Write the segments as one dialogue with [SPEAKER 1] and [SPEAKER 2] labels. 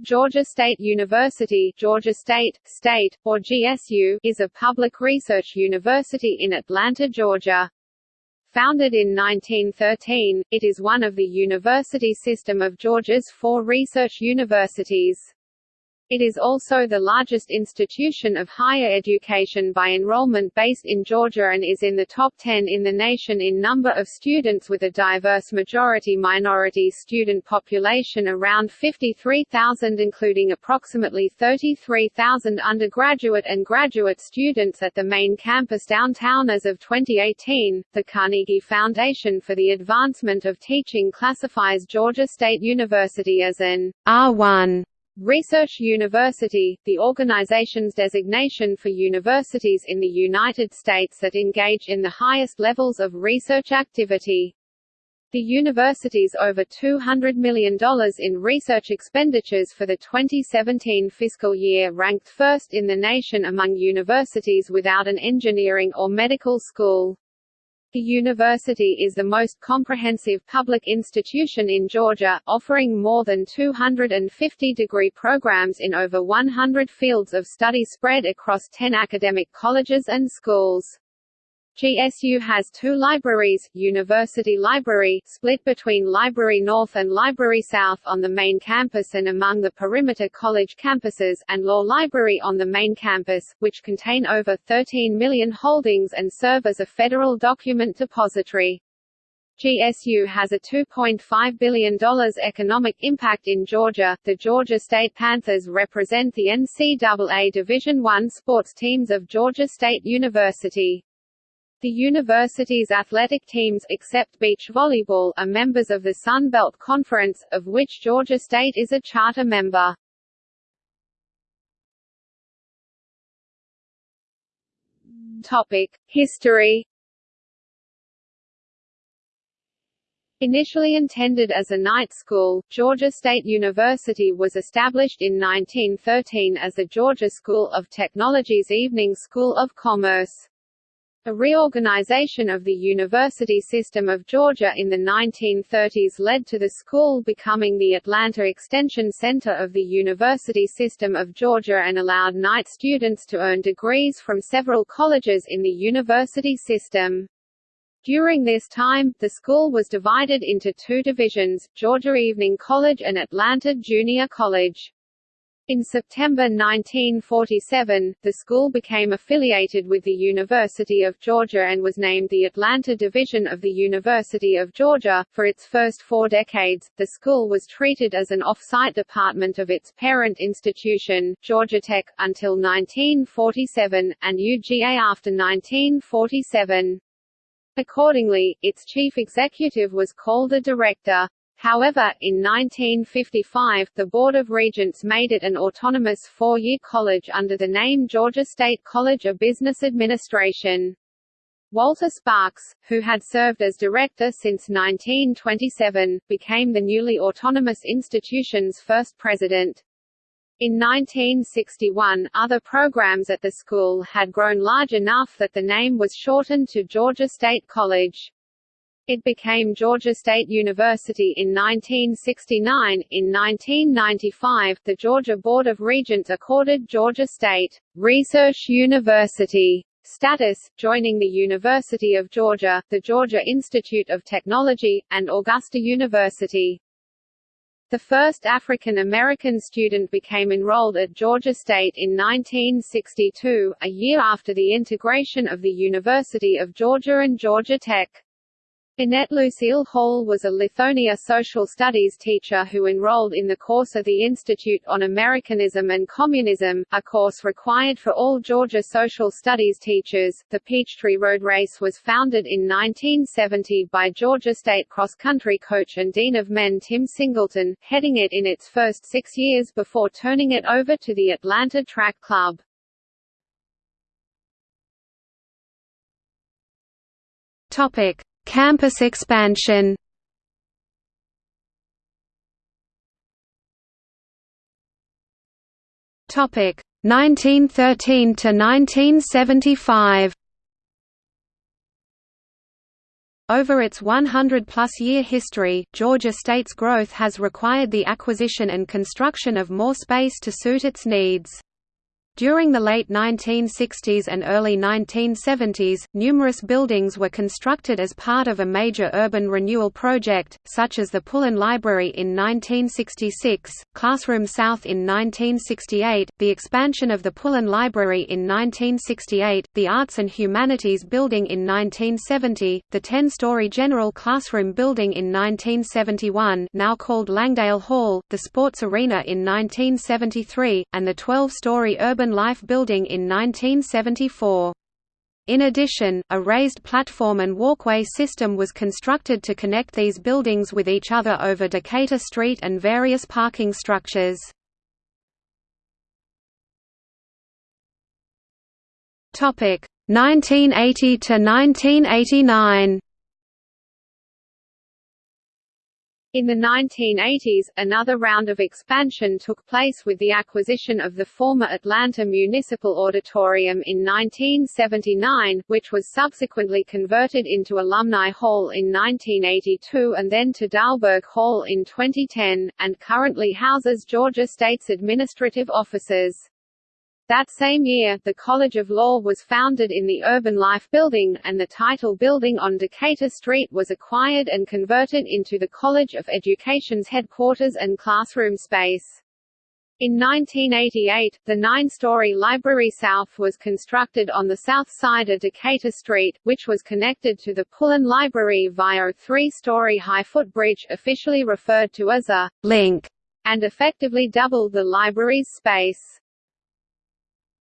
[SPEAKER 1] Georgia State University Georgia State, State, or GSU is a public research university in Atlanta, Georgia. Founded in 1913, it is one of the university system of Georgia's four research universities. It is also the largest institution of higher education by enrollment based in Georgia and is in the top 10 in the nation in number of students with a diverse majority-minority student population around 53,000 including approximately 33,000 undergraduate and graduate students at the main campus downtown as of 2018. The Carnegie Foundation for the Advancement of Teaching classifies Georgia State University as an R1 Research University, the organization's designation for universities in the United States that engage in the highest levels of research activity. The university's over $200 million in research expenditures for the 2017 fiscal year ranked first in the nation among universities without an engineering or medical school. The university is the most comprehensive public institution in Georgia, offering more than 250 degree programs in over 100 fields of study spread across 10 academic colleges and schools. GSU has two libraries, University Library, split between Library North and Library South on the main campus and among the perimeter college campuses, and Law Library on the main campus, which contain over 13 million holdings and serve as a federal document depository. GSU has a $2.5 billion economic impact in Georgia. The Georgia State Panthers represent the NCAA Division I sports teams of Georgia State University. The university's athletic teams except beach volleyball are members of the Sun Belt Conference, of which Georgia State is a charter member. Topic: History Initially intended as a night school, Georgia State University was established in 1913 as the Georgia School of Technology's Evening School of Commerce. A reorganization of the university system of Georgia in the 1930s led to the school becoming the Atlanta Extension Center of the University System of Georgia and allowed night students to earn degrees from several colleges in the university system. During this time, the school was divided into two divisions, Georgia Evening College and Atlanta Junior College. In September 1947, the school became affiliated with the University of Georgia and was named the Atlanta Division of the University of Georgia. For its first four decades, the school was treated as an off-site department of its parent institution, Georgia Tech, until 1947, and UGA after 1947. Accordingly, its chief executive was called the director. However, in 1955, the Board of Regents made it an autonomous four-year college under the name Georgia State College of Business Administration. Walter Sparks, who had served as director since 1927, became the newly autonomous institution's first president. In 1961, other programs at the school had grown large enough that the name was shortened to Georgia State College. It became Georgia State University in 1969. In 1995, the Georgia Board of Regents accorded Georgia State Research University status, joining the University of Georgia, the Georgia Institute of Technology, and Augusta University. The first African American student became enrolled at Georgia State in 1962, a year after the integration of the University of Georgia and Georgia Tech. Annette Lucille Hall was a Lithonia social studies teacher who enrolled in the course of the Institute on Americanism and Communism, a course required for all Georgia social studies teachers. The Peachtree Road Race was founded in 1970 by Georgia State cross-country coach and dean of men Tim Singleton, heading it in its first six years before turning it over to the Atlanta Track Club. Topic. Campus expansion Topic 1913 to 1975
[SPEAKER 2] Over its 100-plus year history, Georgia State's growth has required the acquisition and construction of more space to suit its needs. During the late 1960s and early 1970s, numerous buildings were constructed as part of a major urban renewal project, such as the Pullen Library in 1966, Classroom South in 1968, the expansion of the Pullen Library in 1968, the Arts and Humanities Building in 1970, the 10-story General Classroom Building in 1971 now called Langdale Hall, the Sports Arena in 1973, and the 12-story Urban Urban Life Building in 1974. In addition, a raised platform and walkway system was constructed to connect these buildings with each other over Decatur Street and various parking structures. Topic 1980 to 1989.
[SPEAKER 1] In the 1980s, another round of expansion took place with the acquisition of the former Atlanta Municipal Auditorium in 1979, which was subsequently converted into Alumni Hall in 1982 and then to Dahlberg Hall in 2010, and currently houses Georgia State's administrative offices. That same year, the College of Law was founded in the Urban Life Building, and the title building on Decatur Street was acquired and converted into the College of Education's headquarters and classroom space. In 1988, the nine-story Library South was constructed on the south side of Decatur Street, which was connected to the Pullen Library via a three-story high footbridge officially referred to as a «link», and effectively doubled the library's space.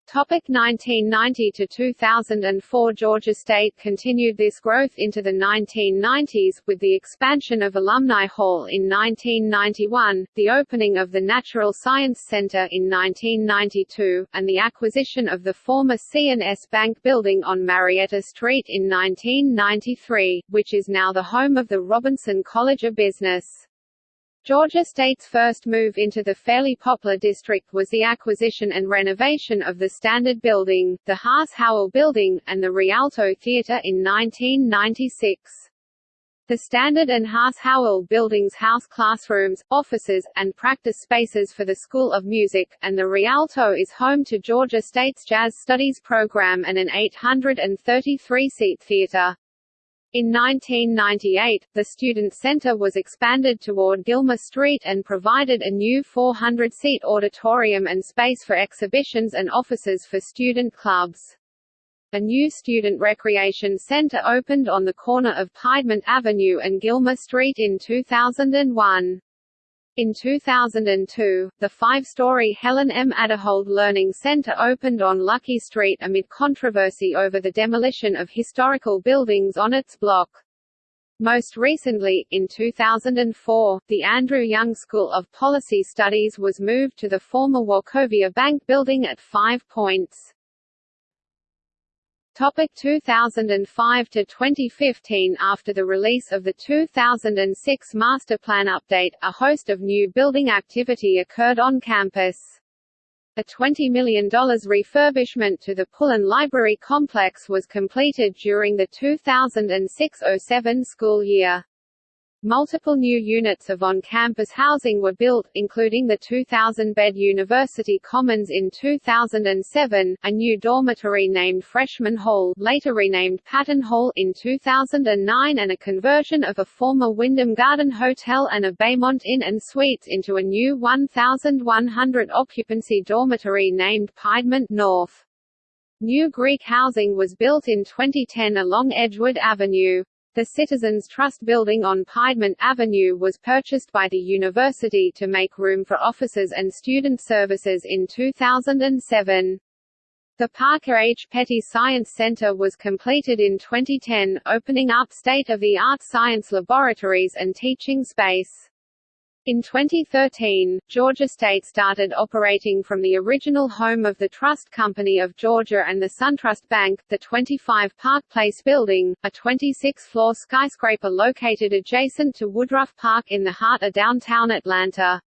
[SPEAKER 1] Topic 1990 to 2004 Georgia State continued this growth into the 1990s, with the expansion of Alumni Hall in 1991, the opening of the Natural Science Center in 1992, and the acquisition of the former C&S Bank building on Marietta Street in 1993, which is now the home of the Robinson College of Business. Georgia State's first move into the Fairlie-Poplar district was the acquisition and renovation of the Standard Building, the Haas-Howell Building, and the Rialto Theater in 1996. The Standard and Haas-Howell buildings house classrooms, offices, and practice spaces for the School of Music, and the Rialto is home to Georgia State's Jazz Studies program and an 833-seat theater. In 1998, the Student Center was expanded toward Gilmer Street and provided a new 400-seat auditorium and space for exhibitions and offices for student clubs. A new student recreation center opened on the corner of Piedmont Avenue and Gilmer Street in 2001. In 2002, the five-story Helen M. Aderhold Learning Center opened on Luckie Street amid controversy over the demolition of historical buildings on its block. Most recently, in 2004, the Andrew Young School of Policy Studies was moved to the former Wachovia Bank building at Five Points. Topic 2005 to 2015 After the release of the 2006 Master Plan Update, a host of new building activity occurred on campus. A $20 million refurbishment to the Pullen Library complex was completed during the 2006–07 school year. Multiple new units of on-campus housing were built, including the 2,000-bed University Commons in 2007, a new dormitory named Freshman Hall later renamed Patton Hall in 2009 and a conversion of a former Wyndham Garden Hotel and a Baymont Inn and Suites into a new 1,100-occupancy dormitory named Piedmont North. New Greek housing was built in 2010 along Edgewood Avenue. The Citizens Trust building on Piedmont Avenue was purchased by the university to make room for offices and student services in 2007. The Parker H. Petty Science Center was completed in 2010, opening up state-of-the-art science laboratories and teaching space. In 2013, Georgia State started operating from the original home of the Trust Company of Georgia and the SunTrust Bank, the 25 Park Place building, a 26-floor skyscraper located adjacent to Woodruff Park in the heart of downtown Atlanta.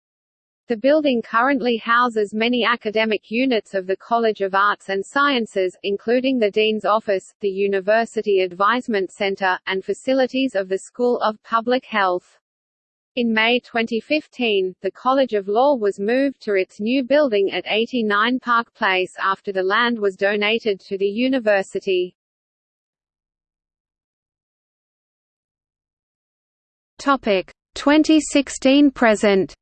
[SPEAKER 1] The building currently houses many academic units of the College of Arts and Sciences, including the Dean's Office, the University Advisement Center, and facilities of the School of Public Health. In May 2015, the College of Law was moved to its new building at 89 Park Place after the land was donated to the university.
[SPEAKER 2] Topic 2016 present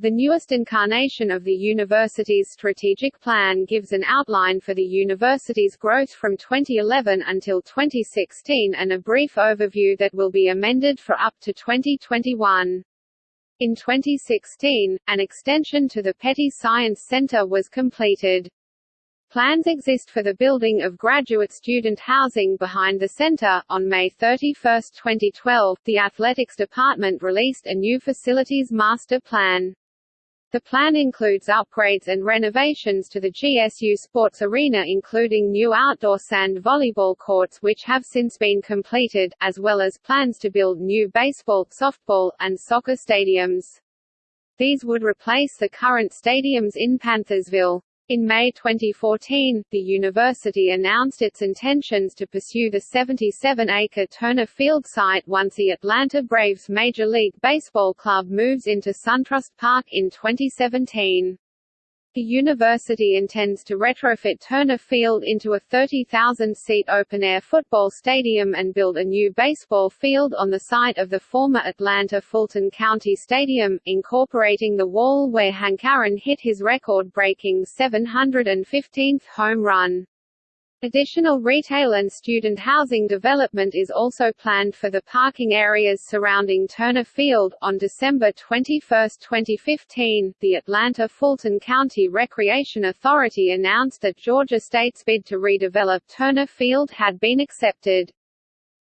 [SPEAKER 1] The newest incarnation of the university's strategic plan gives an outline for the university's growth from 2011 until 2016 and a brief overview that will be amended for up to 2021. In 2016, an extension to the Petty Science Center was completed. Plans exist for the building of graduate student housing behind the center. On May 31, 2012, the Athletics Department released a new facilities master plan. The plan includes upgrades and renovations to the GSU Sports Arena including new outdoor sand volleyball courts which have since been completed, as well as plans to build new baseball, softball, and soccer stadiums. These would replace the current stadiums in Panthersville. In May 2014, the university announced its intentions to pursue the 77-acre Turner Field site once the Atlanta Braves Major League Baseball club moves into SunTrust Park in 2017. The university intends to retrofit Turner Field into a 30,000-seat open-air football stadium and build a new baseball field on the site of the former Atlanta Fulton County Stadium, incorporating the wall where Hank Aaron hit his record-breaking 715th home run. Additional retail and student housing development is also planned for the parking areas surrounding Turner Field. On December 21, 2015, the Atlanta Fulton County Recreation Authority announced that Georgia State's bid to redevelop Turner Field had been accepted.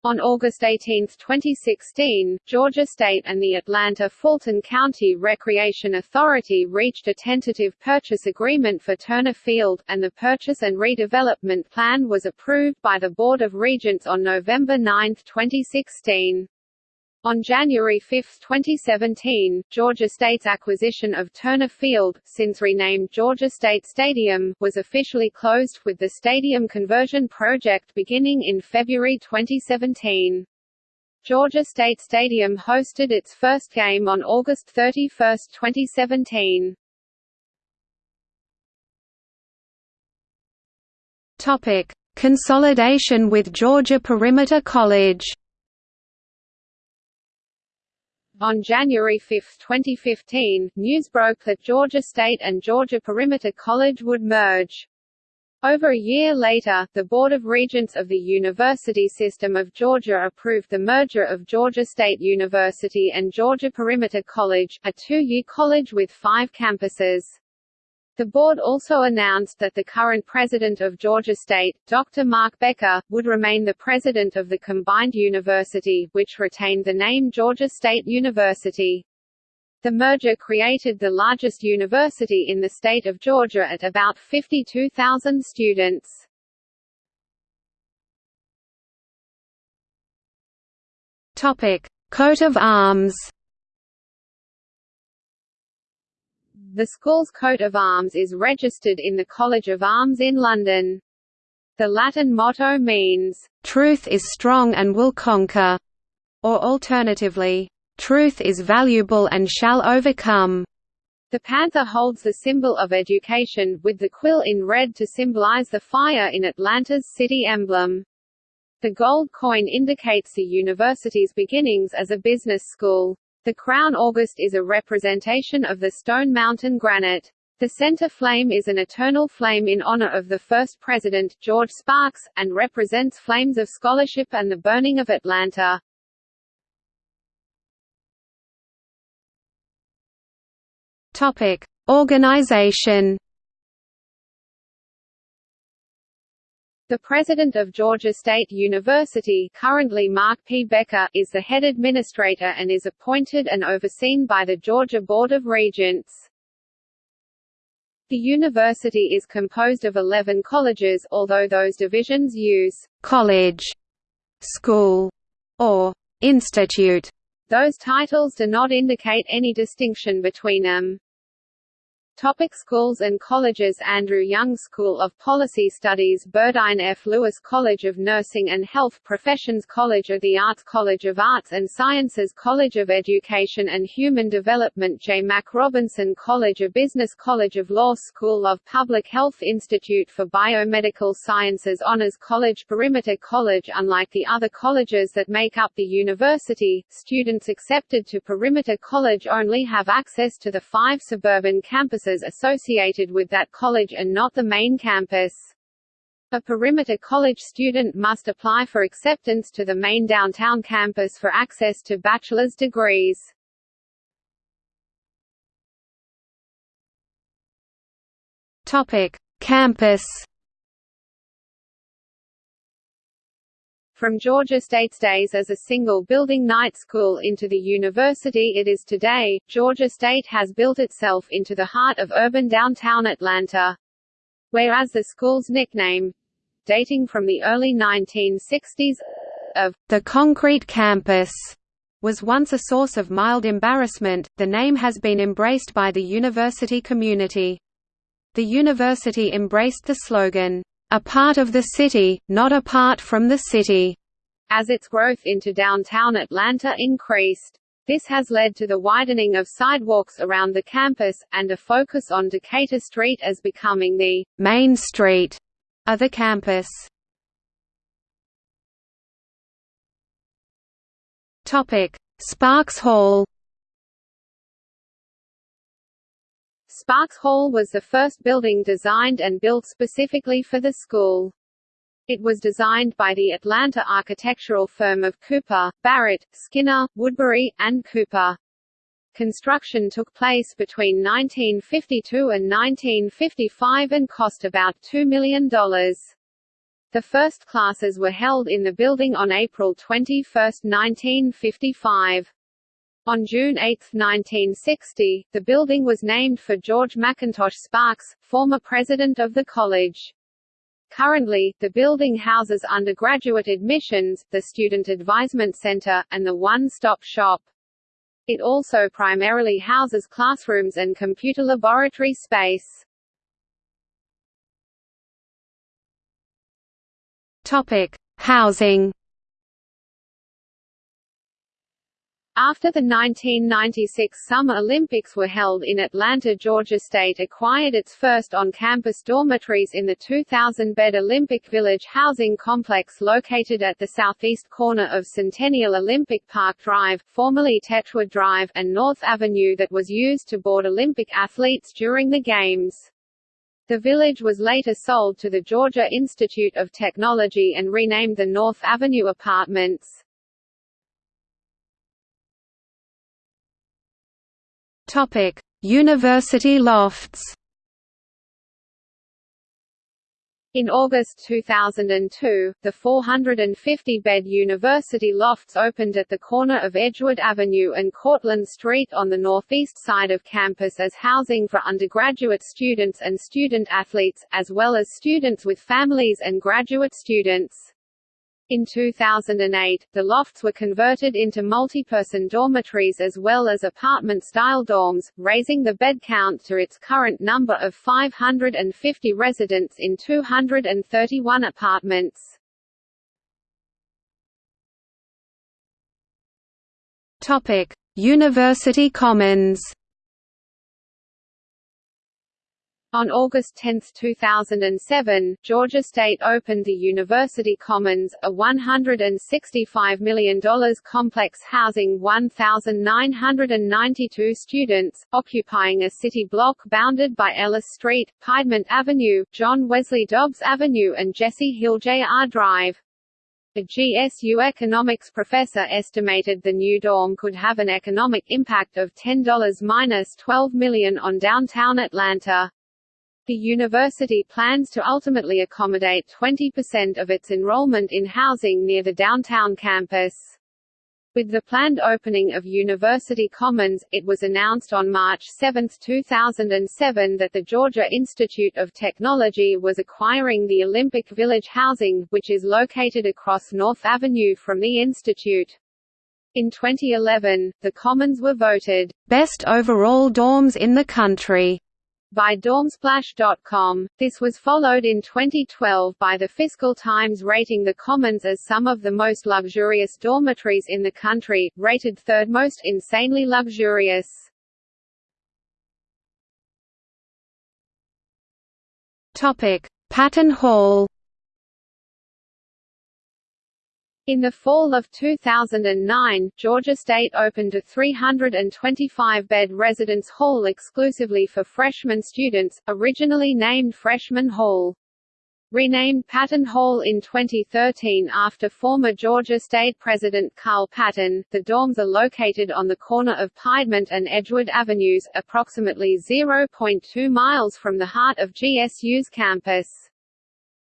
[SPEAKER 1] On August 18, 2016, Georgia State and the Atlanta Fulton County Recreation Authority reached a tentative purchase agreement for Turner Field, and the purchase and redevelopment plan was approved by the Board of Regents on November 9, 2016. On January 5, 2017, Georgia State's acquisition of Turner Field, since renamed Georgia State Stadium, was officially closed, with the stadium conversion project beginning in February 2017. Georgia State Stadium hosted its first game on August 31, 2017.
[SPEAKER 2] Topic: Consolidation with Georgia Perimeter College.
[SPEAKER 1] On January 5, 2015, news broke that Georgia State and Georgia Perimeter College would merge. Over a year later, the Board of Regents of the University System of Georgia approved the merger of Georgia State University and Georgia Perimeter College, a two-year college with five campuses. The board also announced that the current president of Georgia State, Dr. Mark Becker, would remain the president of the combined university, which retained the name Georgia State University. The merger created the largest university in the state of Georgia at about 52,000 students.
[SPEAKER 2] Topic: Coat of arms.
[SPEAKER 1] The school's coat of arms is registered in the College of Arms in London. The Latin motto means,
[SPEAKER 2] "...truth is strong and will conquer", or alternatively, "...truth is valuable and shall overcome".
[SPEAKER 1] The panther holds the symbol of education, with the quill in red to symbolize the fire in Atlanta's city emblem. The gold coin indicates the university's beginnings as a business school. The crown argent is a representation of the Stone Mountain granite. The center flame is an eternal flame in honor of the first president, George Sparks, and represents flames of scholarship and the burning of Atlanta.
[SPEAKER 2] Topic: Organization
[SPEAKER 1] The president of Georgia State University currently Mark P. Becker is the head administrator and is appointed and overseen by the Georgia Board of Regents. The university is composed of 11 colleges, although those divisions use «college», «school» or «institute» Those titles do not indicate any distinction between them. Topic schools and colleges Andrew Young School of Policy Studies Byrdine F. Lewis College of Nursing and Health Professions College of the Arts College of Arts and Sciences College of Education and Human Development J. Mac Robinson College of Business College of Law School of Public Health Institute for Biomedical Sciences Honors College Perimeter College Unlike the other colleges that make up the university, students accepted to Perimeter College only have access to the five suburban campuses associated with that college and not the main campus. A Perimeter College student must apply for acceptance to the main downtown campus for access to bachelor's degrees.
[SPEAKER 2] Topic: Campus.
[SPEAKER 1] From Georgia State's days as a single-building night school into the university it is today, Georgia State has built itself into the heart of urban downtown Atlanta. Whereas the school's nickname, dating from the early 1960s, of
[SPEAKER 2] the concrete campus was once a source of mild embarrassment, the name has been embraced by the university community. The university embraced the slogan, a part of the city, not apart from the city,
[SPEAKER 1] as its growth into downtown Atlanta increased. This has led to the widening of sidewalks around the campus, and a focus on Decatur Street as becoming the
[SPEAKER 2] main street of the campus. Sparks Hall
[SPEAKER 1] Sparks Hall was the first building designed and built specifically for the school. It was designed by the Atlanta architectural firm of Cooper, Barrett, Skinner, Woodbury, and Cooper. Construction took place between 1952 and 1955 and cost about $2 million. The first classes were held in the building on April 21, 1955. On June 8, 1960, the building was named for George McIntosh Sparks, former president of the college. Currently, the building houses undergraduate admissions, the Student Advisement Center, and the One-Stop Shop. It also primarily houses classrooms and computer laboratory space.
[SPEAKER 2] Topic: Housing
[SPEAKER 1] After the 1996 Summer Olympics were held in Atlanta Georgia State acquired its first on-campus dormitories in the 2,000-bed Olympic Village housing complex located at the southeast corner of Centennial Olympic Park Drive formerly Techwood Drive and North Avenue that was used to board Olympic athletes during the Games. The village was later sold to the Georgia Institute of Technology and renamed the North Avenue Apartments.
[SPEAKER 2] Topic: University lofts.
[SPEAKER 1] In August 2002, the 450-bed University Lofts opened at the corner of Edgewood Avenue and Courtland Street on the northeast side of campus as housing for undergraduate students and student athletes, as well as students with families and graduate students. In 2008, the lofts were converted into multi-person dormitories as well as apartment-style dorms, raising the bed count to its current number of 550 residents in 231 apartments.
[SPEAKER 2] Topic: University Commons
[SPEAKER 1] On August 10, 2007, Georgia State opened the University Commons, a $165 million complex housing 1,992 students, occupying a city block bounded by Ellis Street, Piedmont Avenue, John Wesley Dobbs Avenue and Jesse Hill Jr. Drive. A GSU economics professor estimated the new dorm could have an economic impact of $10–12 million on downtown Atlanta. The university plans to ultimately accommodate 20% of its enrollment in housing near the downtown campus. With the planned opening of University Commons, it was announced on March 7, 2007 that the Georgia Institute of Technology was acquiring the Olympic Village housing, which is located across North Avenue from the institute. In 2011, the Commons were voted
[SPEAKER 2] best overall dorms in the country
[SPEAKER 1] by Dormsplash.com. This was followed in 2012 by the Fiscal Times rating the Commons as some of the most luxurious dormitories in the country, rated third most insanely luxurious.
[SPEAKER 2] Topic: Patton Hall
[SPEAKER 1] In the fall of 2009, Georgia State opened a 325-bed residence hall exclusively for freshman students, originally named Freshman Hall. Renamed Patton Hall in 2013 after former Georgia State President Carl Patton, the dorms are located on the corner of Piedmont and Edgewood Avenues, approximately 0.2 miles from the heart of GSU's campus.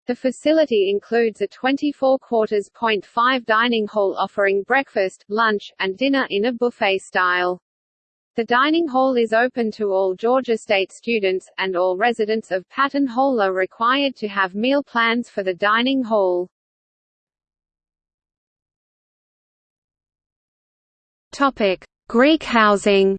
[SPEAKER 1] The facility includes a 24 quarters point five dining hall offering breakfast, lunch, and dinner in a buffet style. The dining hall is open to all Georgia State students, and all residents of Patton Hall are required to have meal plans for the dining hall.
[SPEAKER 2] Greek housing.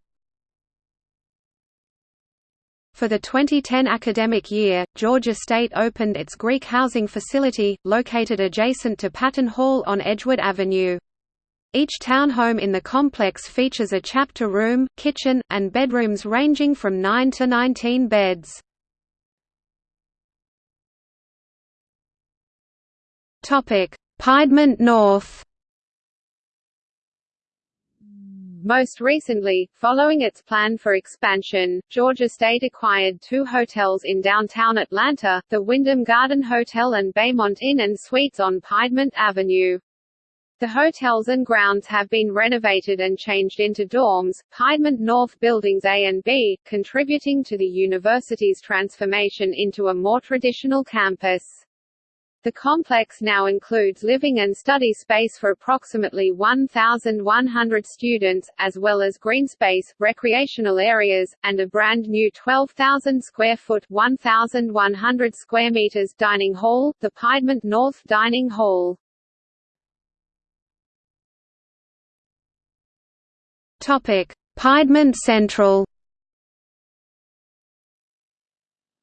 [SPEAKER 2] For the 2010 academic year, Georgia State opened its Greek housing facility, located adjacent to Patton Hall on Edgewood Avenue. Each townhome in the complex features a chapter room, kitchen, and bedrooms ranging from 9 to 19 beds. Piedmont North
[SPEAKER 1] Most recently, following its plan for expansion, Georgia State acquired two hotels in downtown Atlanta, the Wyndham Garden Hotel and Baymont Inn and Suites on Piedmont Avenue. The hotels and grounds have been renovated and changed into dorms, Piedmont North Buildings A and B, contributing to the university's transformation into a more traditional campus. The complex now includes living and study space for approximately 1,100 students, as well as green space, recreational areas, and a brand new 12,000 square foot 1,100 square meters dining hall, the Piedmont North Dining Hall.
[SPEAKER 2] Topic: Piedmont Central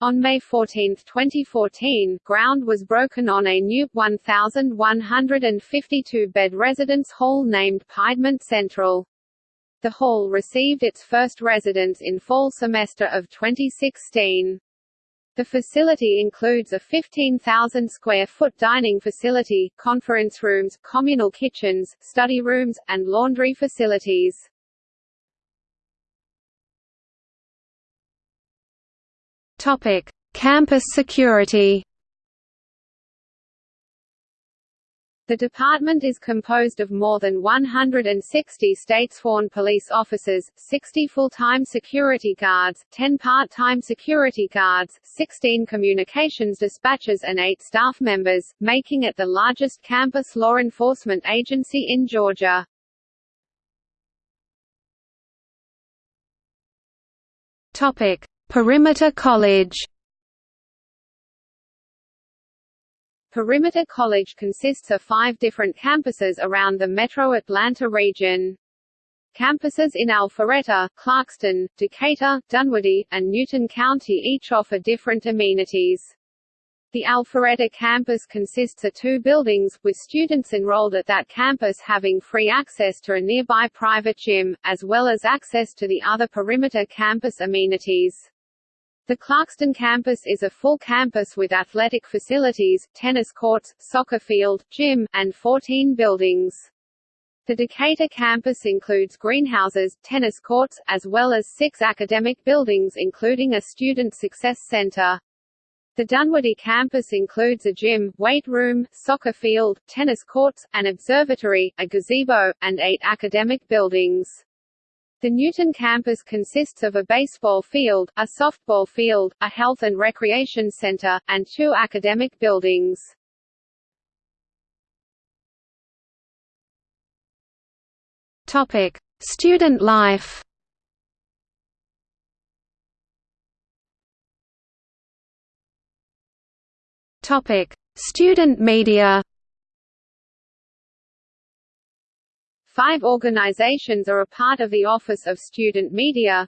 [SPEAKER 1] On May 14, 2014, ground was broken on a new, 1,152-bed residence hall named Piedmont Central. The hall received its first residents in fall semester of 2016. The facility includes a 15,000 square foot dining facility, conference rooms, communal kitchens, study rooms, and laundry facilities.
[SPEAKER 2] Topic: Campus security.
[SPEAKER 1] The department is composed of more than 160 state-sworn police officers, 60 full-time security guards, 10 part-time security guards, 16 communications dispatchers and 8 staff members, making it the largest campus law enforcement agency in Georgia.
[SPEAKER 2] Topic: Perimeter College
[SPEAKER 1] Perimeter College consists of five different campuses around the metro Atlanta region. Campuses in Alpharetta, Clarkston, Decatur, Dunwoody, and Newton County each offer different amenities. The Alpharetta campus consists of two buildings, with students enrolled at that campus having free access to a nearby private gym, as well as access to the other perimeter campus amenities. The Clarkston campus is a full campus with athletic facilities, tennis courts, soccer field, gym, and 14 buildings. The Decatur campus includes greenhouses, tennis courts, as well as six academic buildings including a Student Success Center. The Dunwoody campus includes a gym, weight room, soccer field, tennis courts, an observatory, a gazebo, and eight academic buildings. The Newton campus consists of a baseball field, a softball field, a health and recreation center, and two academic buildings.
[SPEAKER 2] Topic: Student life. Topic: Student media.
[SPEAKER 1] Five organizations are a part of the Office of Student Media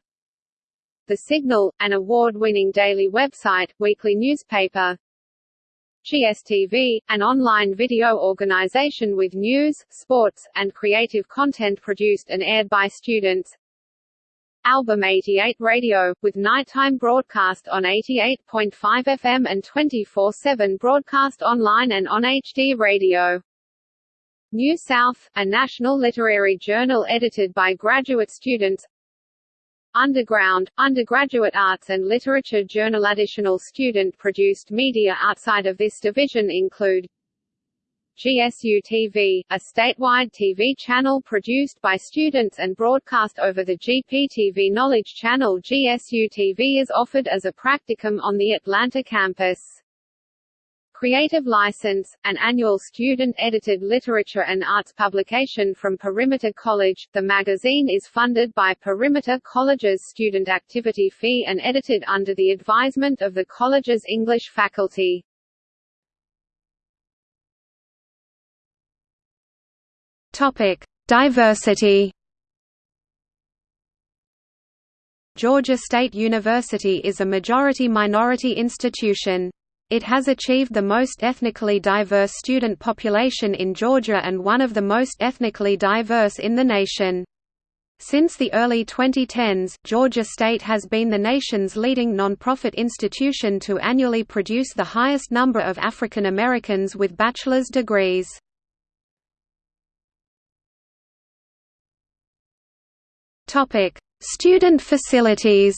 [SPEAKER 1] The Signal, an award-winning daily website, weekly newspaper GSTV, an online video organization with news, sports, and creative content produced and aired by students Album 88 Radio, with nighttime broadcast on 88.5 FM and 24-7 broadcast online and on HD radio. New South, a national literary journal edited by graduate students. Underground, undergraduate arts and literature journal. Additional student-produced media outside of this division include GSU TV, a statewide TV channel produced by students and broadcast over the GPTV Knowledge Channel. GSU TV is offered as a practicum on the Atlanta campus. Creative License, an annual student-edited literature and arts publication from Perimeter College, the magazine is funded by Perimeter College's student activity fee and edited under the advisement of the college's English faculty.
[SPEAKER 2] Topic: Diversity. Georgia State University is a majority-minority institution. It has achieved the most ethnically diverse student population in Georgia and one of the most ethnically diverse in the nation. Since the early 2010s, Georgia State has been the nation's leading nonprofit institution to annually produce the highest number of African Americans with bachelor's degrees. Student facilities.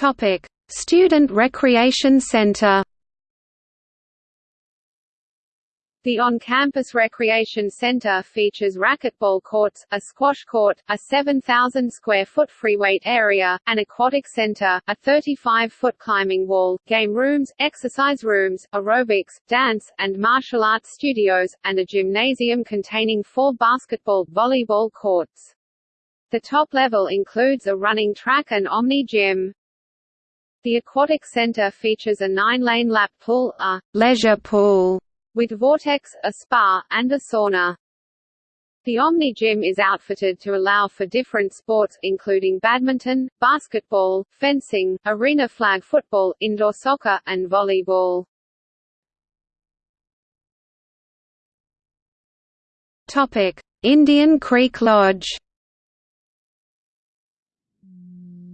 [SPEAKER 2] Topic: Student Recreation Center.
[SPEAKER 1] The on-campus recreation center features racquetball courts, a squash court, a 7,000-square-foot freeweight area, an aquatic center, a 35-foot climbing wall, game rooms, exercise rooms, aerobics, dance, and martial arts studios, and a gymnasium containing four basketball, volleyball courts. The top level includes a running track and Omni gym. The aquatic center features a nine-lane lap pool, a leisure pool, with Vortex, a spa, and a sauna. The Omni Gym is outfitted to allow for different sports, including badminton, basketball, fencing, arena flag football, indoor soccer, and volleyball.
[SPEAKER 2] Topic: Indian Creek Lodge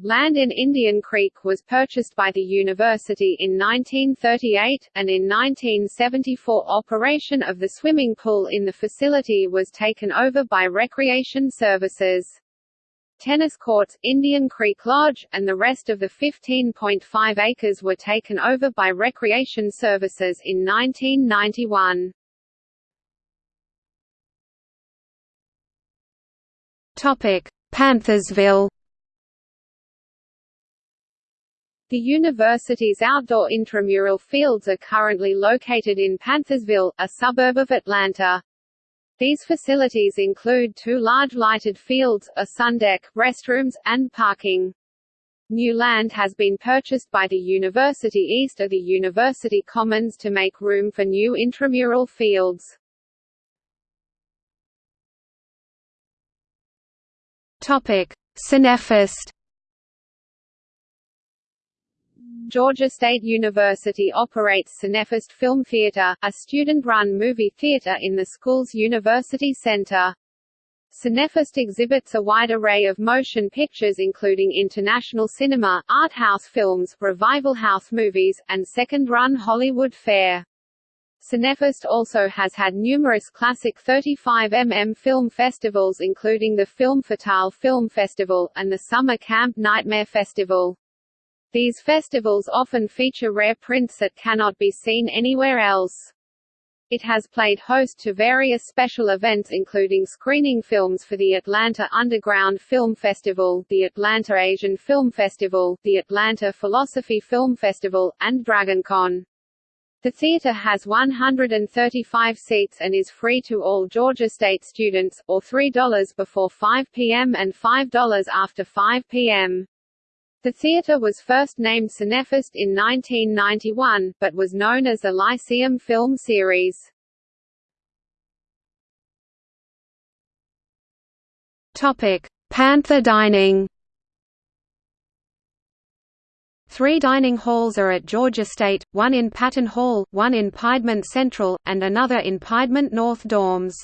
[SPEAKER 1] Land in Indian Creek was purchased by the university in 1938, and in 1974 operation of the swimming pool in the facility was taken over by Recreation Services. Tennis courts, Indian Creek Lodge, and the rest of the 15.5 acres were taken over by Recreation Services in 1991.
[SPEAKER 2] Topic: Panthersville
[SPEAKER 1] The university's outdoor intramural fields are currently located in Panthersville, a suburb of Atlanta. These facilities include two large lighted fields, a sun deck, restrooms, and parking. New land has been purchased by the university east of the University Commons to make room for new intramural fields.
[SPEAKER 2] Topic:
[SPEAKER 1] Georgia State University operates Cinefest Film Theater, a student-run movie theater in the school's university center. Cinefest exhibits a wide array of motion pictures including international cinema, art house films, revival house movies, and second-run Hollywood fare. Cinefest also has had numerous classic 35mm film festivals including the Film Fatale Film Festival, and the Summer Camp Nightmare Festival. These festivals often feature rare prints that cannot be seen anywhere else. It has played host to various special events including screening films for the Atlanta Underground Film Festival, the Atlanta Asian Film Festival, the Atlanta Philosophy Film Festival, and DragonCon. The theater has 135 seats and is free to all Georgia State students, or $3 before 5 p.m. and $5 after 5 p.m. The theatre was first named Cinefest in 1991, but was known as the Lyceum Film Series.
[SPEAKER 2] Topic: Panther Dining. Three dining halls are at Georgia State, one in Patton Hall, one in Piedmont Central, and another in Piedmont North dorms.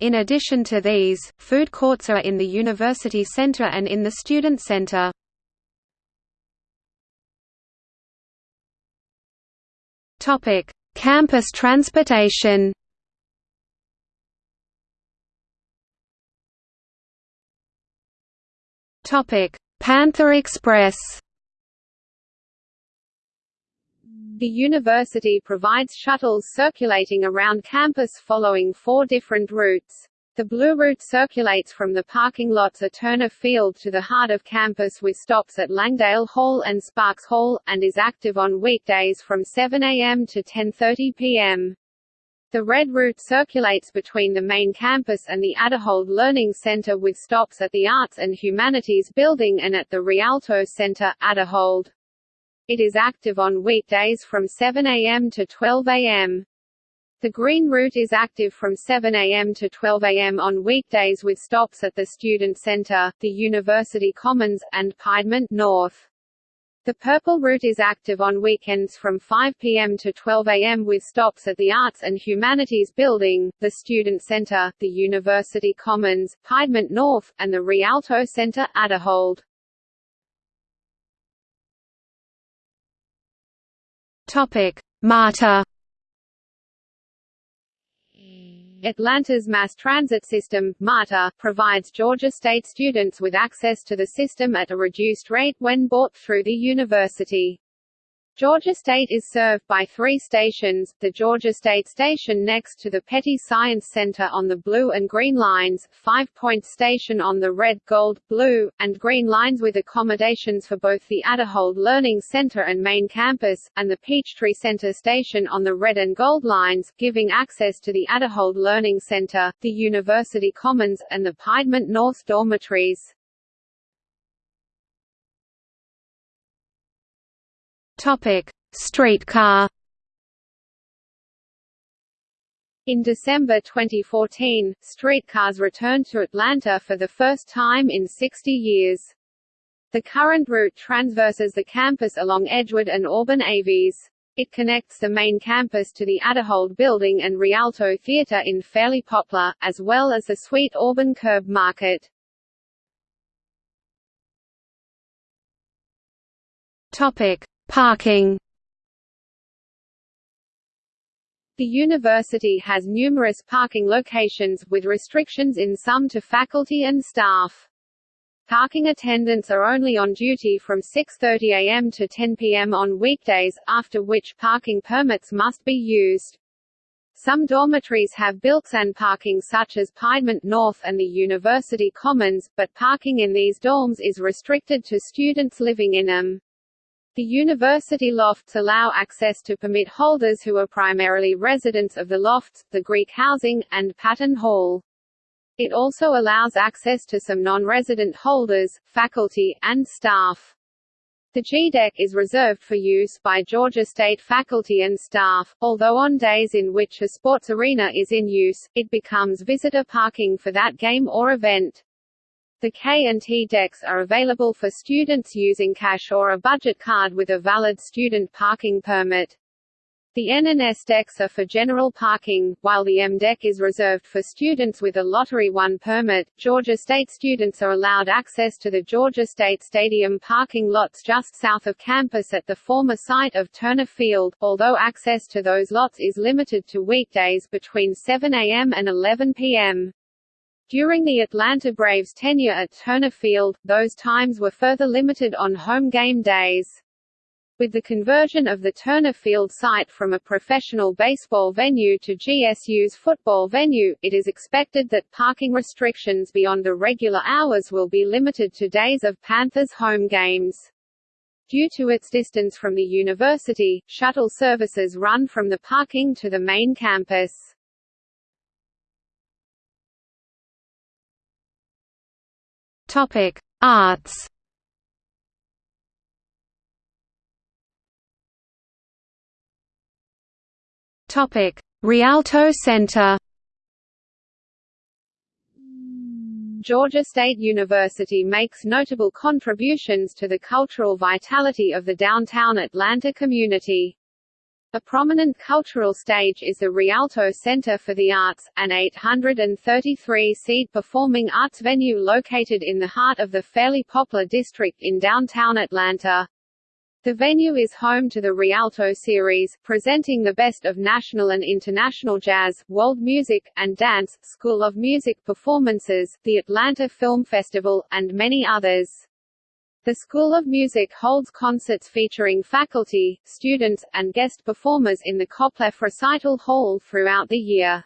[SPEAKER 2] In addition to these, food courts are in the University Center and in the Student Center. Topic: Campus transportation. Topic: Panther Express.
[SPEAKER 1] The university provides shuttles circulating around campus following four different routes. The Blue Route circulates from the parking lots at Turner Field to the heart of campus with stops at Langdale Hall and Sparks Hall, and is active on weekdays from 7 a.m. to 10.30 p.m. The Red Route circulates between the main campus and the Aderhold Learning Center with stops at the Arts and Humanities Building and at the Rialto Center, Aderhold. It is active on weekdays from 7 a.m. to 12 a.m. The Green Route is active from 7 a.m. to 12 a.m. on weekdays with stops at the Student Center, the University Commons, and Piedmont North. The Purple Route is active on weekends from 5 p.m. to 12 a.m. with stops at the Arts and Humanities Building, the Student Center, the University Commons, Piedmont North, and the Rialto Center, Aderhold.
[SPEAKER 2] Topic: MARTA
[SPEAKER 1] Atlanta's mass transit system, MARTA, provides Georgia State students with access to the system at a reduced rate when bought through the university. Georgia State is served by three stations, the Georgia State Station next to the Petty Science Center on the blue and green lines, Five Point Station on the red, gold, blue, and green lines with accommodations for both the Aderhold Learning Center and main campus, and the Peachtree Center Station on the red and gold lines, giving access to the Aderhold Learning Center, the University Commons, and the Piedmont North dormitories.
[SPEAKER 2] Topic: Streetcar.
[SPEAKER 1] In December 2014, streetcars returned to Atlanta for the first time in 60 years. The current route transverses the campus along Edgewood and Auburn Aves. It connects the main campus to the Aderhold Building and Rialto Theatre in Fairlie-Poplar, as well as the Sweet Auburn Curb Market.
[SPEAKER 2] Topic: Parking
[SPEAKER 1] The university has numerous parking locations, with restrictions in some to faculty and staff. Parking attendants are only on duty from 6.30 am to 10 pm on weekdays, after which parking permits must be used. Some dormitories have built-in parking such as Piedmont North and the University Commons, but parking in these dorms is restricted to students living in them. The university lofts allow access to permit holders who are primarily residents of the lofts, the Greek housing, and Patton Hall. It also allows access to some non-resident holders, faculty, and staff. The G-deck is reserved for use by Georgia State faculty and staff, although on days in which a sports arena is in use, it becomes visitor parking for that game or event. The K&T decks are available for students using cash or a budget card with a valid student parking permit. The N and S decks are for general parking, while the M deck is reserved for students with a Lottery 1 permit. Georgia State students are allowed access to the Georgia State Stadium parking lots just south of campus at the former site of Turner Field, although access to those lots is limited to weekdays between 7 a.m. and 11 p.m. During the Atlanta Braves' tenure at Turner Field, those times were further limited on home game days. With the conversion of the Turner Field site from a professional baseball venue to GSU's football venue, it is expected that parking restrictions beyond the regular hours will be limited to days of Panthers home games. Due to its distance from the university, shuttle services run from the parking to the main campus.
[SPEAKER 2] Topic: Arts. Topic: Rialto Center.
[SPEAKER 1] Georgia State University makes notable contributions to the cultural vitality of the downtown Atlanta community. A prominent cultural stage is the Rialto Center for the Arts, an 833-seat performing arts venue located in the heart of the Fairlie-Poplar district in downtown Atlanta. The venue is home to the Rialto series, presenting the best of national and international jazz, world music, and dance, School of Music performances, the Atlanta Film Festival, and many others. The School of Music holds concerts featuring faculty, students, and guest performers in the Kopleff Recital Hall throughout the year.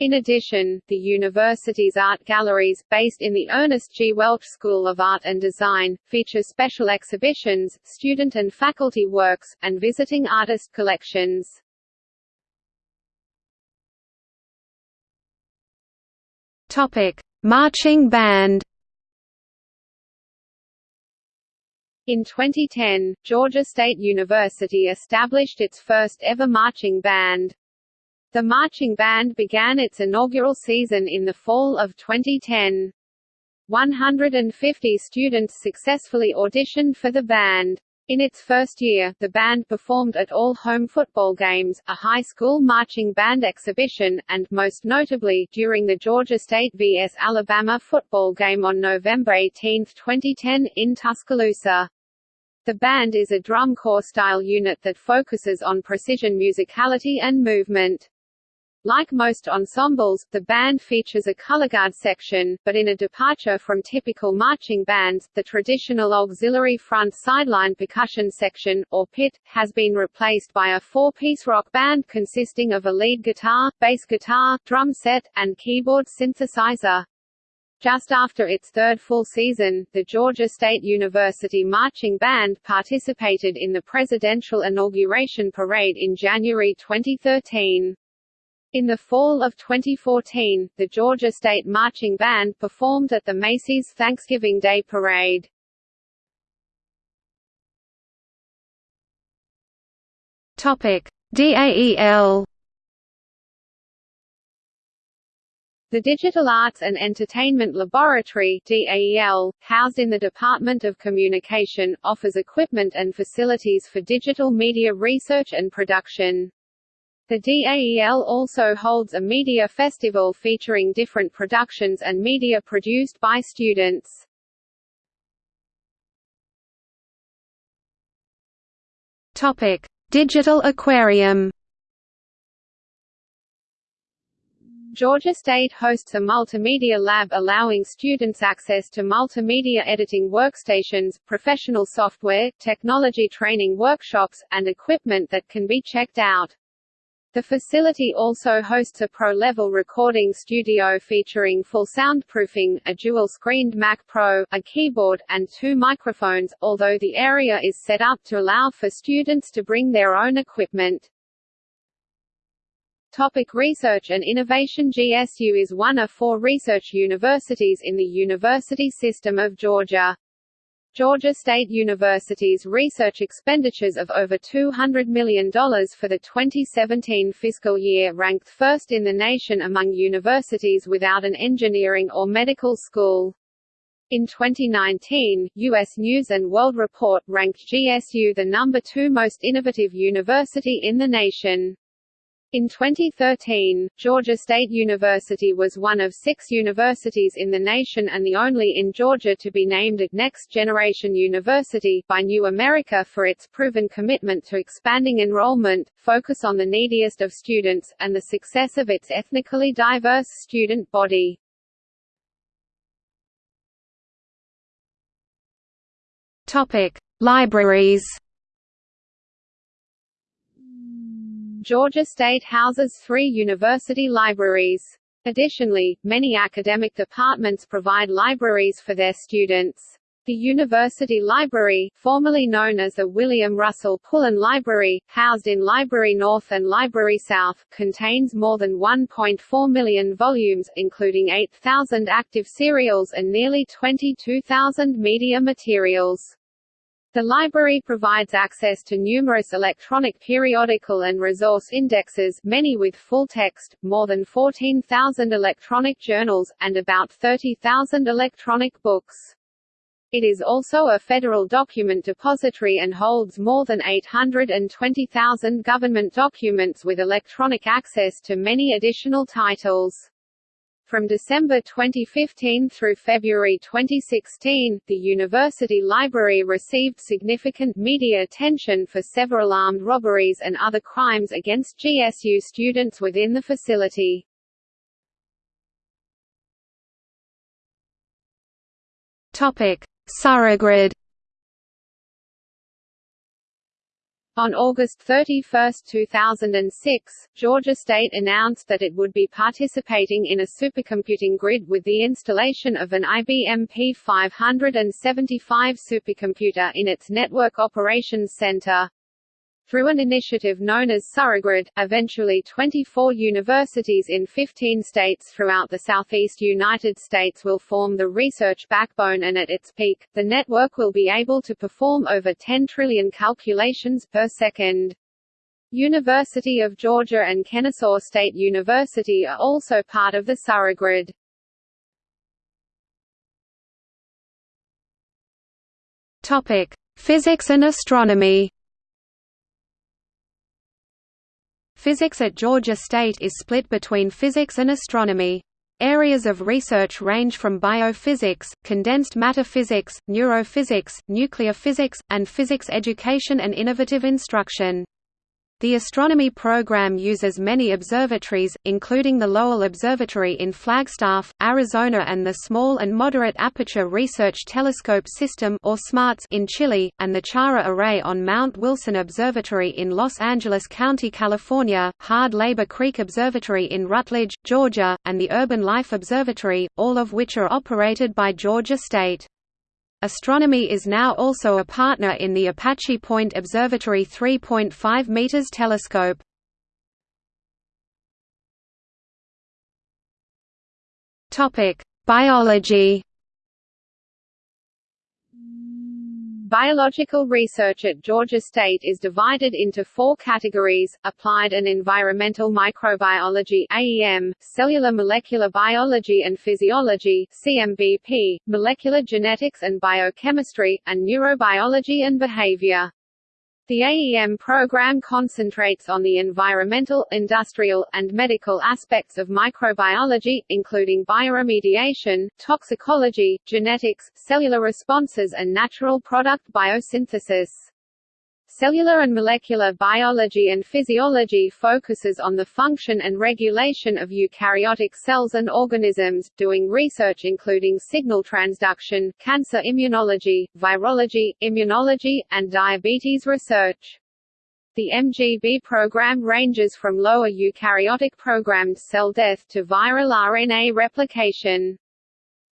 [SPEAKER 1] In addition, the university's art galleries, based in the Ernest G. Welch School of Art and Design, feature special exhibitions, student and faculty works, and visiting artist collections.
[SPEAKER 2] Topic: Marching band.
[SPEAKER 1] In 2010, Georgia State University established its first ever marching band. The marching band began its inaugural season in the fall of 2010. 150 students successfully auditioned for the band. In its first year, the band performed at all home football games, a high school marching band exhibition, and, most notably, during the Georgia State vs. Alabama football game on November 18, 2010, in Tuscaloosa. The band is a drum corps-style unit that focuses on precision musicality and movement. Like most ensembles, the band features a colorguard section, but in a departure from typical marching bands, the traditional auxiliary front sideline percussion section, or pit, has been replaced by a four-piece rock band consisting of a lead guitar, bass guitar, drum set, and keyboard synthesizer. Just after its third full season, the Georgia State University Marching Band participated in the presidential inauguration parade in January 2013. In the fall of 2014, the Georgia State Marching Band performed at the Macy's Thanksgiving Day Parade.
[SPEAKER 2] Topic: DAEL
[SPEAKER 1] The Digital Arts and Entertainment Laboratory DAEL, housed in the Department of Communication, offers equipment and facilities for digital media research and production. The DAEL also holds a media festival featuring different productions and media produced by students.
[SPEAKER 2] Topic: Digital Aquarium.
[SPEAKER 1] Georgia State hosts a multimedia lab allowing students access to multimedia editing workstations, professional software, technology training workshops, and equipment that can be checked out. The facility also hosts a pro-level recording studio featuring full soundproofing, a dual-screened Mac Pro, a keyboard, and two microphones, although the area is set up to allow for students to bring their own equipment. Topic research and innovation GSU is one of four research universities in the University System of Georgia. Georgia State University's research expenditures of over $200 million for the 2017 fiscal year ranked first in the nation among universities without an engineering or medical school. In 2019, U.S. News & World Report ranked GSU the number two most innovative university in the nation. In 2013, Georgia State University was one of six universities in the nation and the only in Georgia to be named a Next Generation University by New America for its proven commitment to expanding enrollment, focus on the neediest of students, and the success of its ethnically diverse student body.
[SPEAKER 2] Libraries.
[SPEAKER 1] Georgia State houses three university libraries. Additionally, many academic departments provide libraries for their students. The University Library, formerly known as the William Russell Pullen Library, housed in Library North and Library South, contains more than 1.4 million volumes, including 8,000 active serials and nearly 22,000 media materials. The library provides access to numerous electronic periodical and resource indexes many with full text, more than 14,000 electronic journals, and about 30,000 electronic books. It is also a federal document depository and holds more than 820,000 government documents with electronic access to many additional titles. From December 2015 through February 2016, the university library received significant media attention for several armed robberies and other crimes against GSU students within the facility.
[SPEAKER 2] Topic: SURAgrid
[SPEAKER 1] On August 31, 2006, Georgia State announced that it would be participating in a supercomputing grid with the installation of an IBM P575 supercomputer in its Network Operations Center. Through an initiative known as SURAgrid, eventually 24 universities in 15 states throughout the southeast United States will form the research backbone and at its peak, the network will be able to perform over 10 trillion calculations per second. University of Georgia and Kennesaw State University are also part of the SURAgrid.
[SPEAKER 2] Topic: Physics and astronomy. Physics at Georgia State is split between physics and astronomy. Areas of research range from biophysics, condensed matter physics, neurophysics, nuclear physics, and physics education and innovative instruction. The astronomy program uses many observatories, including the Lowell Observatory in Flagstaff, Arizona and the Small and Moderate Aperture Research Telescope System or SMARTS in Chile, and the Chara Array on Mount Wilson Observatory in Los Angeles County, California, Hard Labor Creek Observatory in Rutledge, Georgia, and the Urban Life Observatory, all of which are operated by Georgia State. Astronomy is now also a partner in the Apache Point Observatory 3.5 meters telescope. Topic: Biology
[SPEAKER 1] Biological research at Georgia State is divided into four categories, Applied and Environmental Microbiology AEM, Cellular Molecular Biology and Physiology CMBP, Molecular Genetics and Biochemistry, and Neurobiology and Behavior. The AEM program concentrates on the environmental, industrial, and medical aspects of microbiology, including bioremediation, toxicology, genetics, cellular responses and natural product biosynthesis. Cellular and molecular biology and physiology focuses on the function and regulation of eukaryotic cells and organisms, doing research including signal transduction, cancer immunology, virology, immunology, and diabetes research. The MGB program ranges from lower eukaryotic programmed cell death to viral RNA replication.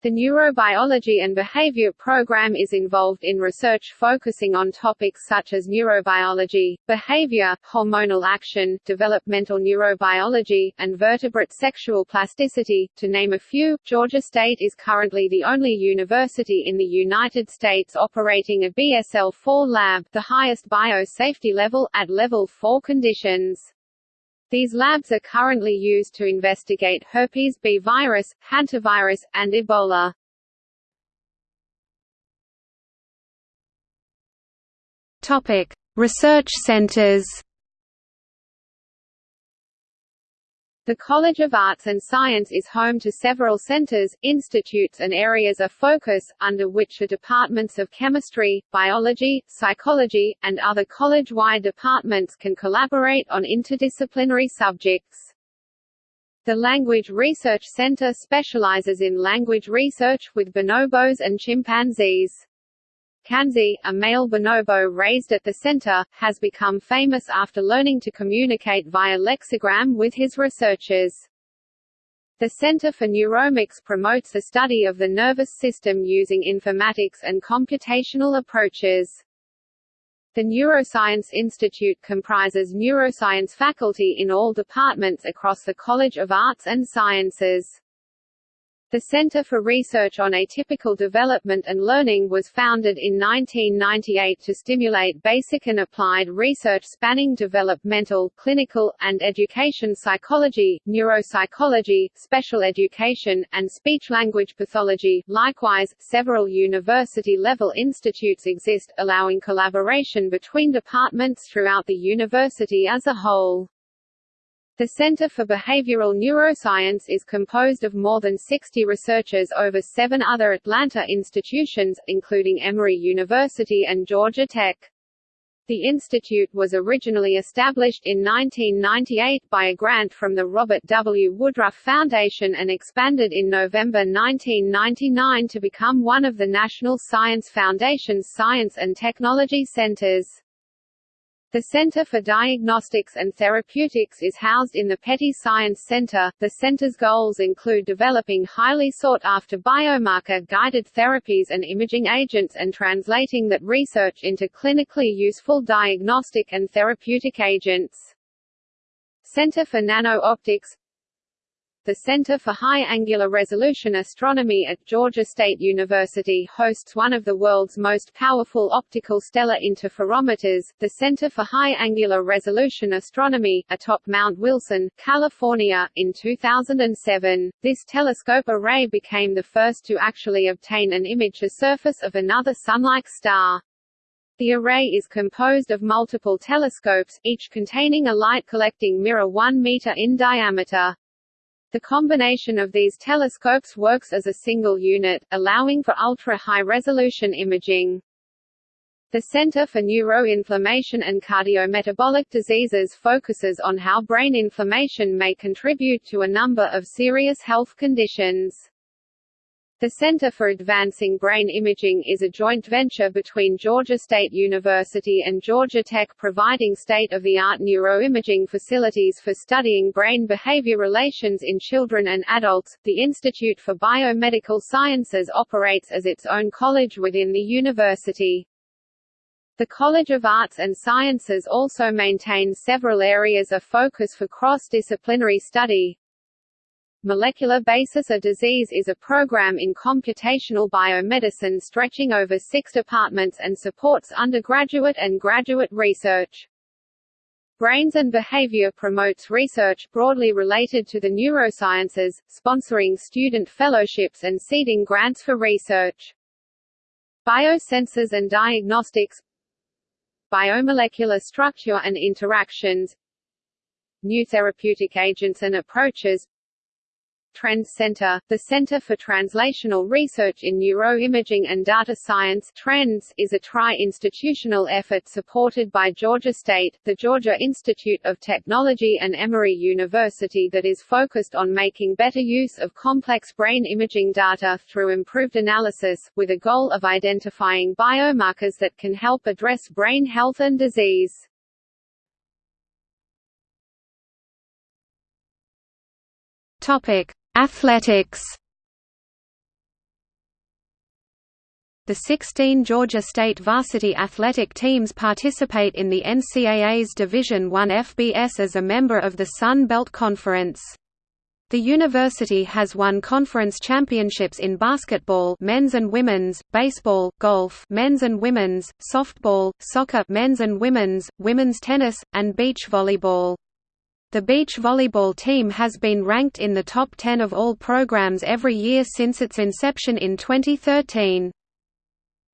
[SPEAKER 1] The Neurobiology and Behavior program is involved in research focusing on topics such as neurobiology, behavior, hormonal action, developmental neurobiology, and vertebrate sexual plasticity, to name a few. Georgia State is currently the only university in the United States operating a BSL-4 lab, the highest biosafety level, at level 4 conditions. These labs are currently used to investigate herpes B virus, hantavirus, and Ebola.
[SPEAKER 2] Topic: Research centers.
[SPEAKER 1] The College of Arts and Science is home to several centers, institutes and areas of focus, under which the departments of chemistry, biology, psychology, and other college-wide departments can collaborate on interdisciplinary subjects. The Language Research Center specializes in language research, with bonobos and chimpanzees. Kanzi, a male bonobo raised at the center, has become famous after learning to communicate via lexigram with his researchers. The Center for Neuromics promotes the study of the nervous system using informatics and computational approaches. The Neuroscience Institute comprises neuroscience faculty in all departments across the College of Arts and Sciences. The Center for Research on Atypical Development and Learning was founded in 1998 to stimulate basic and applied research spanning developmental, clinical, and education psychology, neuropsychology, special education, and speech-language pathology. Likewise, several university-level institutes exist, allowing collaboration between departments throughout the university as a whole. The Center for Behavioral Neuroscience is composed of more than 60 researchers over seven other Atlanta institutions, including Emory University and Georgia Tech. The institute was originally established in 1998 by a grant from the Robert W. Woodruff Foundation and expanded in November 1999 to become one of the National Science Foundation's science and technology centers. The Center for Diagnostics and Therapeutics is housed in the Petty Science Center. The center's goals include developing highly sought after biomarker guided therapies and imaging agents and translating that research into clinically useful diagnostic and therapeutic agents. Center for Nano-Optics the Center for High Angular Resolution Astronomy at Georgia State University hosts one of the world's most powerful optical stellar interferometers, the Center for High Angular Resolution Astronomy, atop Mount Wilson, California, in 2007. This telescope array became the first to actually obtain an image the surface of another Sun-like star. The array is composed of multiple telescopes, each containing a light-collecting mirror 1 meter in diameter. The combination of these telescopes works as a single unit, allowing for ultra-high-resolution imaging. The Center for Neuroinflammation and Cardiometabolic Diseases focuses on how brain inflammation may contribute to a number of serious health conditions. The Center for Advancing Brain Imaging is a joint venture between Georgia State University and Georgia Tech providing state-of-the-art neuroimaging facilities for studying brain-behavior relations in children and adults. The Institute for Biomedical Sciences operates as its own college within the university. The College of Arts and Sciences also maintains several areas of focus for cross-disciplinary study, Molecular Basis of Disease is a program in computational biomedicine stretching over six departments and supports undergraduate and graduate research. Brains and Behavior promotes research broadly related to the neurosciences, sponsoring student fellowships and seeding grants for research. Biosensors and Diagnostics Biomolecular Structure and Interactions New Therapeutic Agents and Approaches Trends Center, the Center for Translational Research in Neuroimaging and Data Science Trends is a tri-institutional effort supported by Georgia State, the Georgia Institute of Technology and Emory University that is focused on making better use of complex brain imaging data through improved analysis, with a goal of identifying biomarkers that can help address brain health and disease.
[SPEAKER 2] Topic: Athletics The 16 Georgia State varsity athletic teams participate in the NCAA's Division I FBS as a member of the Sun Belt Conference. The university has won conference championships in basketball men's and women's, baseball, golf men's and women's, softball, soccer men's and women's, women's tennis, and beach volleyball. The beach volleyball team has been ranked in the top 10 of all programs every year since its inception in 2013.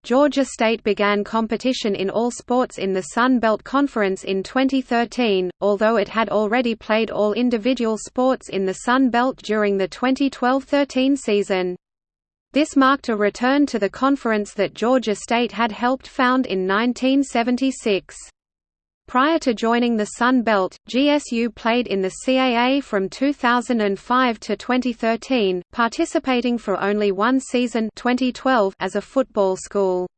[SPEAKER 2] Georgia State began competition in all sports in the Sun Belt Conference in 2013, although it had already played all individual sports in the Sun Belt during the 2012–13 season. This marked a return to the conference that Georgia State had helped found in 1976. Prior to joining the Sun Belt, GSU played in the CAA from 2005 to 2013, participating for only one season 2012 as a football school.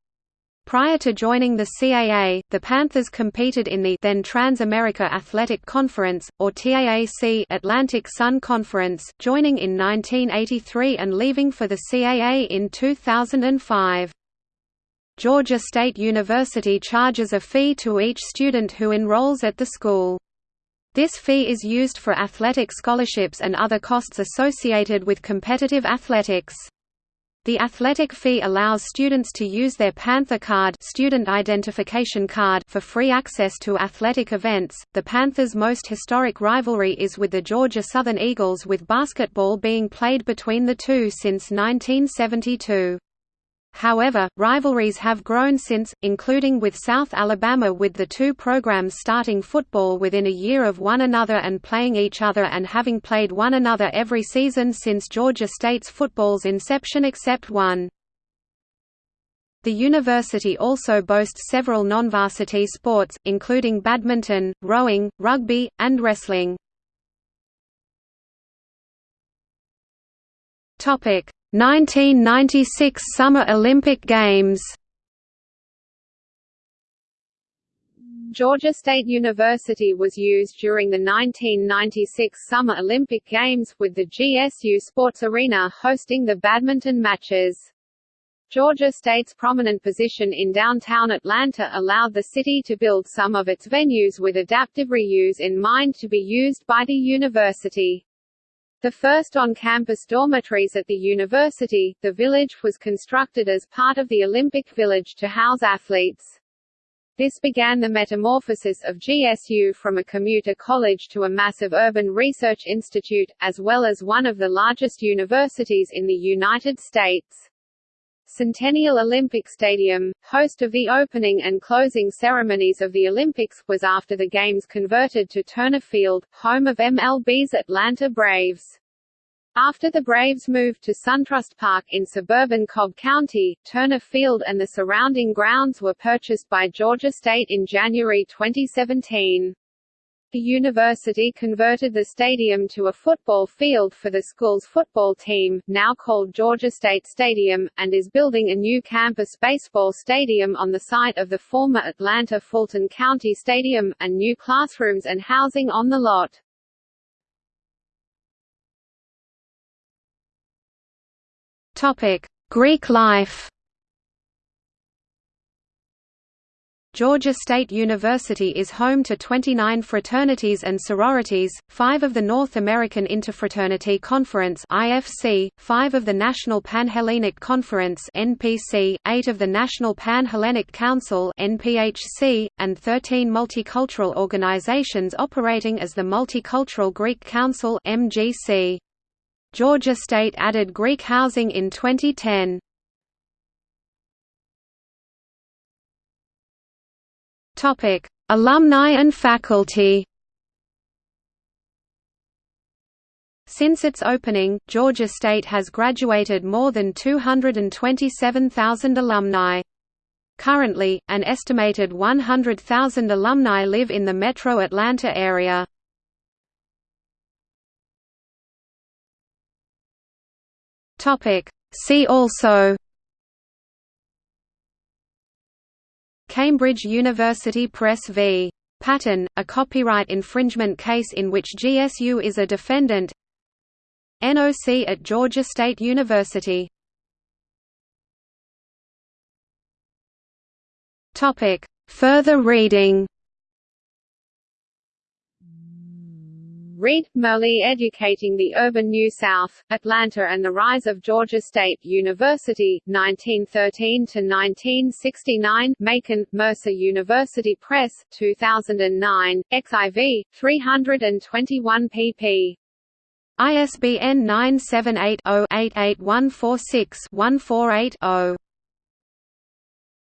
[SPEAKER 2] Prior to joining the CAA, the Panthers competed in the then Trans-America Athletic Conference, or TAAC Atlantic Sun Conference, joining in 1983 and leaving for the CAA in 2005. Georgia State University charges a fee to each student who enrolls at the school. This fee is used for athletic scholarships and other costs associated with competitive athletics. The athletic fee allows students to use their Panther card, student identification card for free access to athletic events. The Panthers' most historic rivalry is with the Georgia Southern Eagles with basketball being played between the two since 1972. However, rivalries have grown since, including with South Alabama with the two programs starting football within a year of one another and playing each other and having played one another every season since Georgia State's football's inception except one. The university also boasts several non-varsity sports, including badminton, rowing, rugby, and wrestling. Topic: 1996 Summer Olympic Games
[SPEAKER 1] Georgia State University was used during the 1996 Summer Olympic Games, with the GSU Sports Arena hosting the badminton matches. Georgia State's prominent position in downtown Atlanta allowed the city to build some of its venues with adaptive reuse in mind to be used by the university. The first on-campus dormitories at the university, the village was constructed as part of the Olympic Village to house athletes. This began the metamorphosis of GSU from a commuter college to a massive urban research institute, as well as one of the largest universities in the United States. Centennial Olympic Stadium, host of the opening and closing ceremonies of the Olympics, was after the Games converted to Turner Field, home of MLB's Atlanta Braves. After the Braves moved to SunTrust Park in suburban Cobb County, Turner Field and the surrounding grounds were purchased by Georgia State in January 2017. The university converted the stadium to a football field for the school's football team, now called Georgia State Stadium, and is building a new campus baseball stadium on the site of the former Atlanta Fulton County Stadium, and new classrooms and housing on the lot.
[SPEAKER 2] Greek life Georgia State University is home to 29 fraternities and sororities, 5 of the North American Interfraternity Conference (IFC), 5 of the National Panhellenic Conference (NPC), 8 of the National Pan-Hellenic Council (NPHC), and 13 multicultural organizations operating as the Multicultural Greek Council (MGC). Georgia State added Greek housing in 2010. Topic: Alumni and faculty. Since its opening, Georgia State has graduated more than 227,000 alumni. Currently, an estimated 100,000 alumni live in the metro Atlanta area. See also Cambridge University Press v. Patton, a copyright infringement case in which GSU is a defendant. NOC at Georgia State University. Further reading
[SPEAKER 1] Reed, Merle Educating the Urban New South, Atlanta and the Rise of Georgia State University, 1913–1969 Macon, Mercer University Press, 2009, XIV, 321 pp.
[SPEAKER 2] ISBN 978 0 8846 148 0